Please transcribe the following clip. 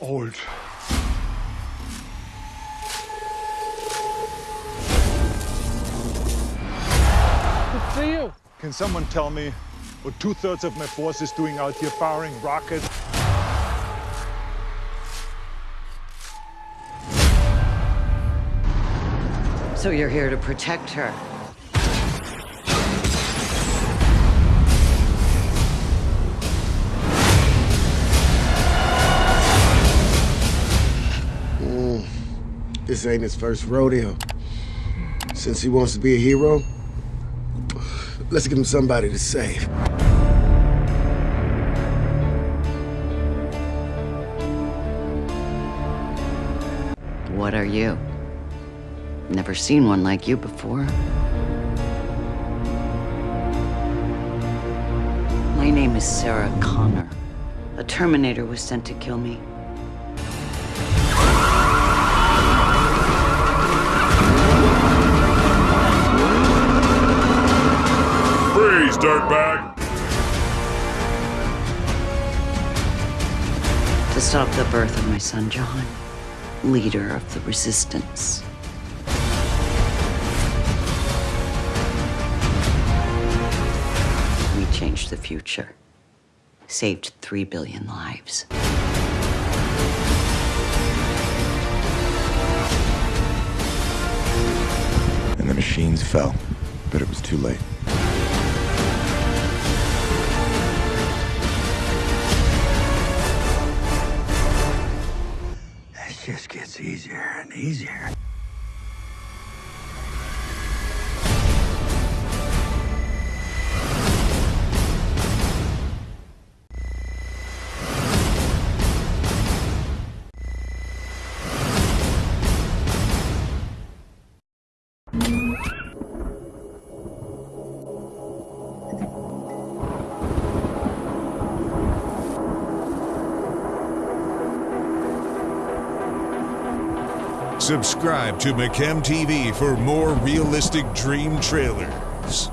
old. Good for you. Can someone tell me what two-thirds of my force is doing out here firing rockets? So you're here to protect her. This ain't his first rodeo. Since he wants to be a hero, let's give him somebody to save. What are you? Never seen one like you before. My name is Sarah Connor. A Terminator was sent to kill me. Freeze, dirtbag! To stop the birth of my son John, leader of the resistance. We changed the future, saved three billion lives. And the machines fell, but it was too late. Just gets easier and easier. Subscribe to McChem TV for more realistic dream trailers.